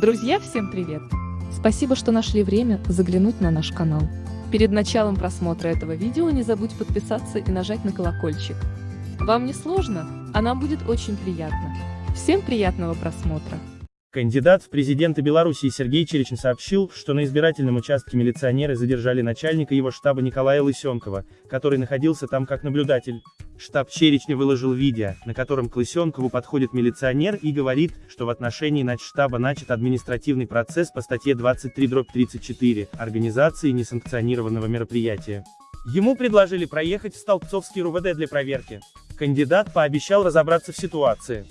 Друзья, всем привет! Спасибо, что нашли время заглянуть на наш канал. Перед началом просмотра этого видео не забудь подписаться и нажать на колокольчик. Вам не сложно, а нам будет очень приятно. Всем приятного просмотра! Кандидат в президенты Беларуси Сергей Черечин сообщил, что на избирательном участке милиционеры задержали начальника его штаба Николая Лысенкова, который находился там как наблюдатель. Штаб Черечня выложил видео, на котором к Лысенкову подходит милиционер и говорит, что в отношении начштаба начат административный процесс по статье 23-34 «Организации несанкционированного мероприятия». Ему предложили проехать в Столбцовский РУВД для проверки. Кандидат пообещал разобраться в ситуации.